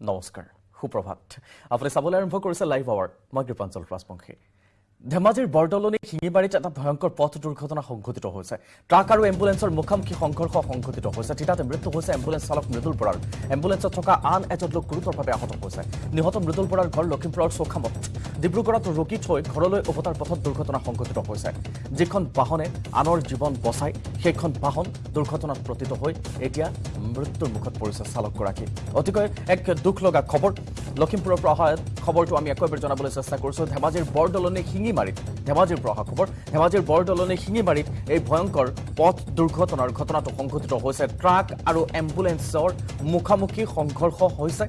নমস্কাৰ সুপ্ৰভাত। আপুনি চাবলৈ আৰম্ভ কৰিছে লাইভ আৱাৰ মই কৃপাঞ্চল ৰাজবংশী। ধেমাজিৰ বৰদলনি শিঙিবাৰীত এটা ভয়ংকৰ পথ দুৰ্ঘটনা সংঘটিত হৈছে। ট্ৰাক আৰু এম্বুলেন্সৰ মুখামুখি সংঘৰ্ষ সংঘটিত হৈছে। থিতাতে মৃত্যু হৈছে এম্বুলেন্স চালক মৃদুল বৰাৰ। এম্বুলেন্সত থকা আন এজন লোক গুৰুতৰভাৱে আহত হৈছে। নিহত মৃদুল বৰাৰ ঘৰ লখিমপুৰৰ চৌখামত। ডিব্ৰুগড়ত ৰোগী থৈ ঘৰলৈ উভতাৰ পথত দুৰ্ঘটনা সংঘটিত হৈছে। যিখন বাহনে আনৰ জীৱন বচাই সেইখন বাহন দুৰ্ঘটনাত পতিত হৈ এতিয়া মৃত্যুৰ মুখত পৰিছে চালকগৰাকী। অতিকৈ এক দুখ লগা খবৰ। লখিমপুৰৰ পৰা অহা খবৰটো আমি আকৌ এবাৰ জনাবলৈ চেষ্টা কৰিছোঁ। ধেমাজিৰ বৰদলনি শিঙিমাৰীত ধেমাজিৰ পৰা অহা খবৰ ধেমাজিৰ বৰদলনি শিঙিমাৰীত এই ভয়ংকৰ পথ দুৰ্ঘটনাৰ ঘটনাটো সংঘটিত হৈছে। ট্ৰাক আৰু এম্বুলেন্সৰ মুখামুখি সংঘৰ্ষ হৈছে।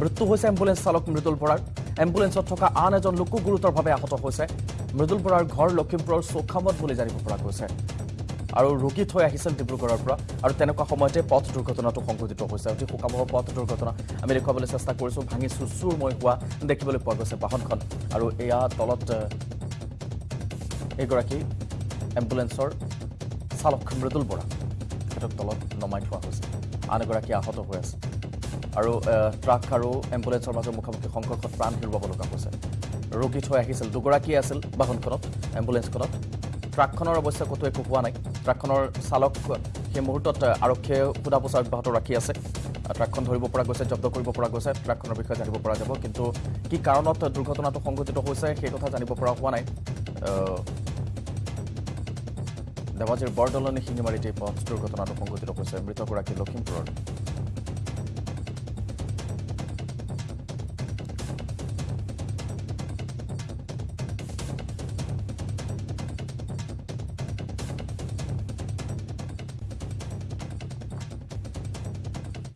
মৃত্যু হৈছে এম্বুলেন্স চালক মৃদুল বৰাৰ। এম্বুলেন্সত থকা আন এজন লোকো গুৰুতৰভাৱে আহত হৈছে। মৃদুল বৰাৰ ঘৰ লখিমপুৰৰ চৌখামত বুলি জানিব পৰা গৈছে। আৰু ৰোগী থৈ আহিছিল ডিব্ৰুগড়ৰ পৰা। আৰু তেনেকুৱা সময়তে পথ দুৰ্ঘটনাটো সংঘটিত হৈছে। অতি শোকাবহ পথ দুৰ্ঘটনা। আমি দেখুৱাবলৈ চেষ্টা কৰিছোঁ ভাঙি চুচুৰময় হোৱা দেখিবলৈ পোৱা গৈছে বাহনখন। আৰু এয়া তলত এইগৰাকী এম্বুলেন্সৰ চালক মৃদুল বৰা। তেখেতক তলত নমাই থোৱা হৈছে। আন এগৰাকী আহত হৈ আছে। আৰু ট্ৰাক আৰু এম্বুলেন্সৰ মাজৰ মুখামুখি সংঘৰ্ষত প্ৰাণ হেৰুৱাব লগা হৈছে। ৰোগী থৈ আহিছিল। দুগৰাকীয়ে আছিল বাহনখনত এম্বুলেন্সখনত। ট্ৰাকখনৰ অৱশ্যে ক'তো একো হোৱা নাই। ট্ৰাকখনৰ চালক সেই মুহূৰ্তত আৰক্ষীয়ে সোধা পোছা অব্যাহত ৰাখি আছে। ট্ৰাকখন ধৰিব পৰা গৈছে জব্দ কৰিব পৰা গৈছে ট্ৰাকখনৰ বিষয়ে জানিব পৰা যাব। কিন্তু কি কাৰণত দুৰ্ঘটনাটো সংঘটিত হৈছে সেই কথা জানিব পৰা হোৱা নাই। ধেমাজিৰ বৰদলনি শিঙিমাৰীত এই পথ দুৰ্ঘটনাটো সংঘটিত হৈছে। মৃতগৰাকী লখিমপুৰৰ